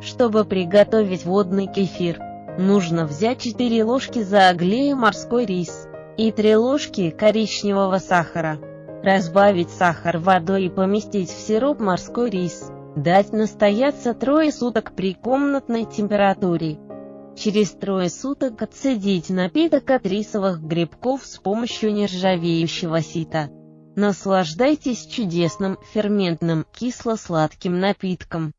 Чтобы приготовить водный кефир, нужно взять 4 ложки зааглея морской рис и 3 ложки коричневого сахара. Разбавить сахар водой и поместить в сироп морской рис. Дать настояться трое суток при комнатной температуре. Через трое суток отцедить напиток от рисовых грибков с помощью нержавеющего сита. Наслаждайтесь чудесным, ферментным, кисло-сладким напитком.